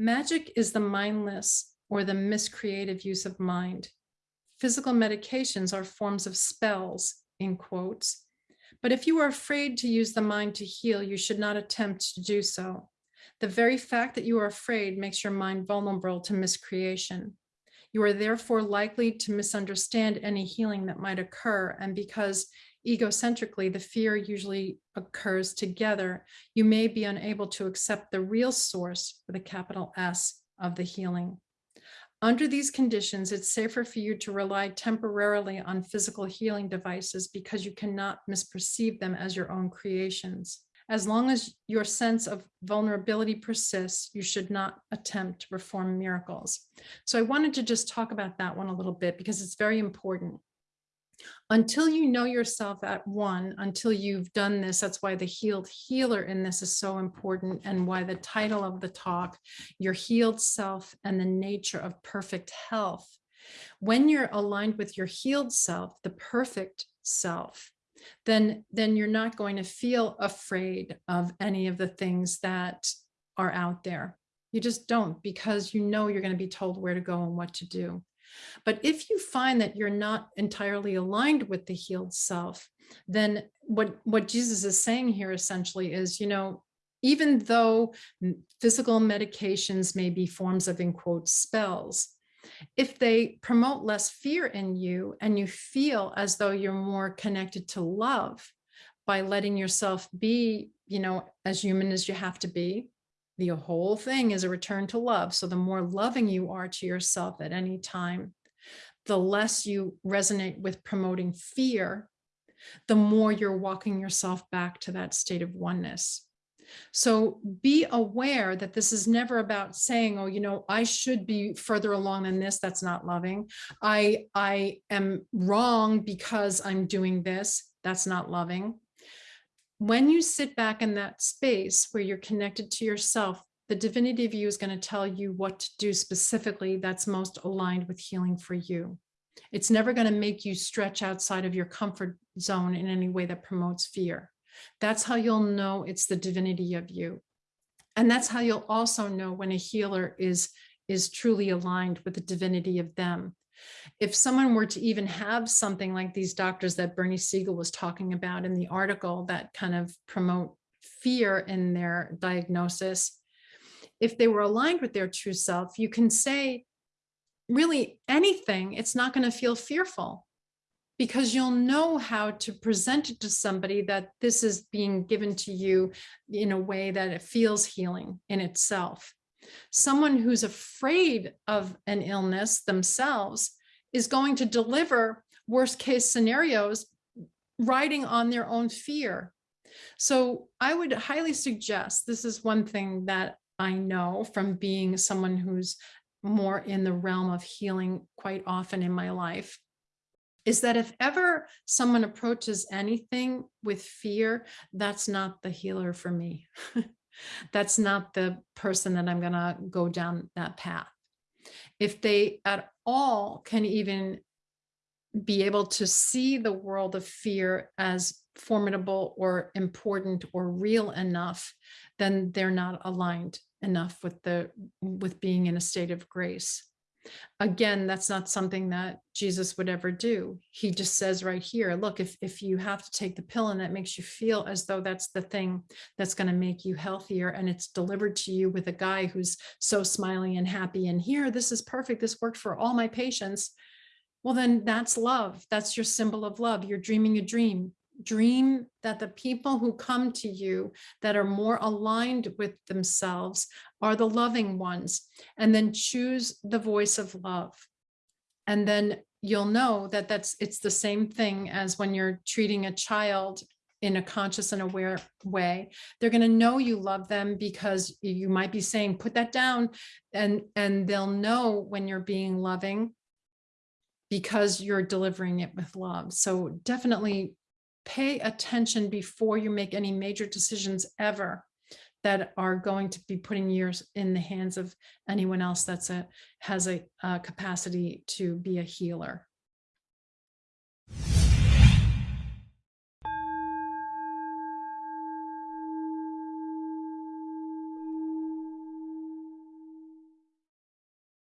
Magic is the mindless or the miscreative use of mind. Physical medications are forms of spells, in quotes. But if you are afraid to use the mind to heal, you should not attempt to do so. The very fact that you are afraid makes your mind vulnerable to miscreation. You are therefore likely to misunderstand any healing that might occur. And because egocentrically, the fear usually occurs together, you may be unable to accept the real source with a capital S of the healing. Under these conditions, it's safer for you to rely temporarily on physical healing devices because you cannot misperceive them as your own creations. As long as your sense of vulnerability persists, you should not attempt to perform miracles. So I wanted to just talk about that one a little bit because it's very important until you know yourself at one, until you've done this, that's why the healed healer in this is so important and why the title of the talk, your healed self and the nature of perfect health. When you're aligned with your healed self, the perfect self, then, then you're not going to feel afraid of any of the things that are out there. You just don't because you know you're going to be told where to go and what to do. But if you find that you're not entirely aligned with the healed self, then what, what Jesus is saying here essentially is, you know, even though physical medications may be forms of, in quote, spells, if they promote less fear in you and you feel as though you're more connected to love by letting yourself be, you know, as human as you have to be, the whole thing is a return to love. So the more loving you are to yourself at any time, the less you resonate with promoting fear, the more you're walking yourself back to that state of oneness. So be aware that this is never about saying, oh, you know, I should be further along than this. That's not loving. I, I am wrong because I'm doing this. That's not loving when you sit back in that space where you're connected to yourself, the divinity of you is going to tell you what to do specifically that's most aligned with healing for you. It's never going to make you stretch outside of your comfort zone in any way that promotes fear. That's how you'll know it's the divinity of you. And that's how you'll also know when a healer is, is truly aligned with the divinity of them if someone were to even have something like these doctors that Bernie Siegel was talking about in the article that kind of promote fear in their diagnosis, if they were aligned with their true self, you can say really anything, it's not going to feel fearful because you'll know how to present it to somebody that this is being given to you in a way that it feels healing in itself. Someone who's afraid of an illness themselves is going to deliver worst case scenarios riding on their own fear. So I would highly suggest, this is one thing that I know from being someone who's more in the realm of healing quite often in my life, is that if ever someone approaches anything with fear, that's not the healer for me. that's not the person that I'm gonna go down that path. If they at all can even be able to see the world of fear as formidable or important or real enough, then they're not aligned enough with the with being in a state of grace. Again, that's not something that Jesus would ever do. He just says right here, look, if, if you have to take the pill and that makes you feel as though that's the thing that's going to make you healthier and it's delivered to you with a guy who's so smiling and happy and here, this is perfect. This worked for all my patients. Well, then that's love. That's your symbol of love. You're dreaming a dream dream that the people who come to you that are more aligned with themselves are the loving ones and then choose the voice of love. And then you'll know that that's it's the same thing as when you're treating a child in a conscious and aware way. They're going to know you love them because you might be saying put that down and and they'll know when you're being loving because you're delivering it with love. So definitely pay attention before you make any major decisions ever that are going to be putting yours in the hands of anyone else that's a has a, a capacity to be a healer.